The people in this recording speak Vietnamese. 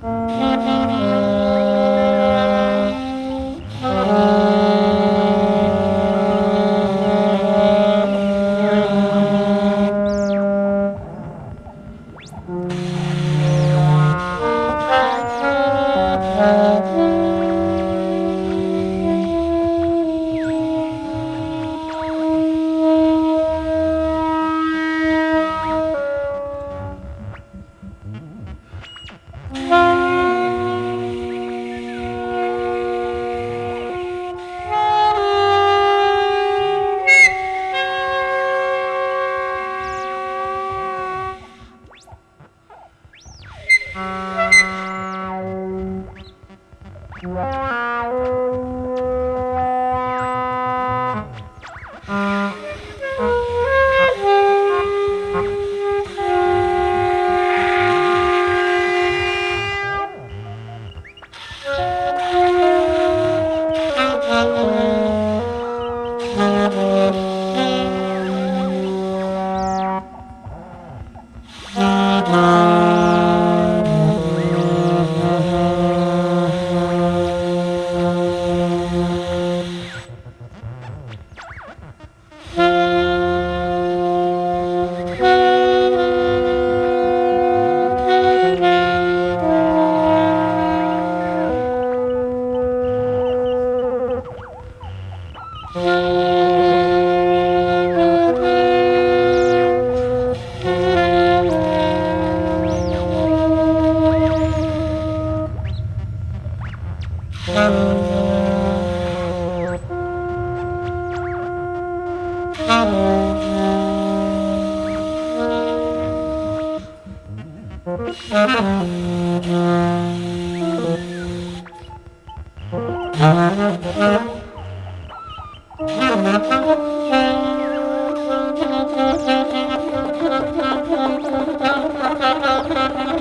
Thank. Wow. Uh-huh.